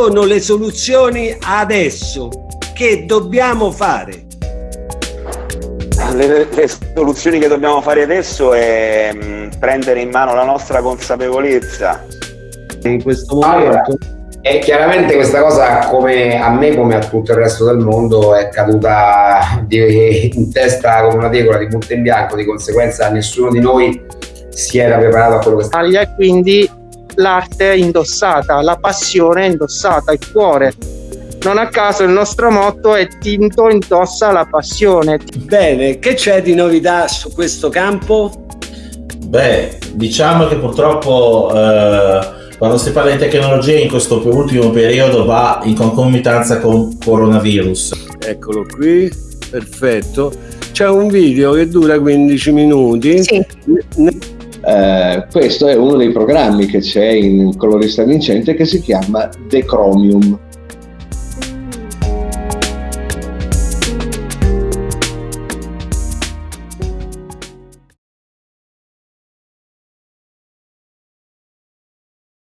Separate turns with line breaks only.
sono le soluzioni adesso? Che dobbiamo fare?
Le, le, soluzioni che dobbiamo fare adesso è mh, mm, prendere in mano la nostra consapevolezza.
In questo momento. Allora, e chiaramente questa cosa, come a me, come a tutto il resto del mondo, è caduta di, in testa come una tegola di punto in bianco. Di conseguenza, nessuno di noi si era preparato a quello che sta.
E quindi l'arte è indossata, la passione è indossata, il cuore non a caso il nostro motto è Tinto indossa la passione.
Bene, che c'è di novità su questo campo?
Beh, diciamo che purtroppo eh, quando si parla di tecnologia in questo ultimo periodo va in concomitanza con coronavirus.
Eccolo qui, perfetto. C'è un video che dura 15 minuti.
Sì.
Eh, questo è uno dei programmi che c'è in colorista vincente che si chiama The Chromium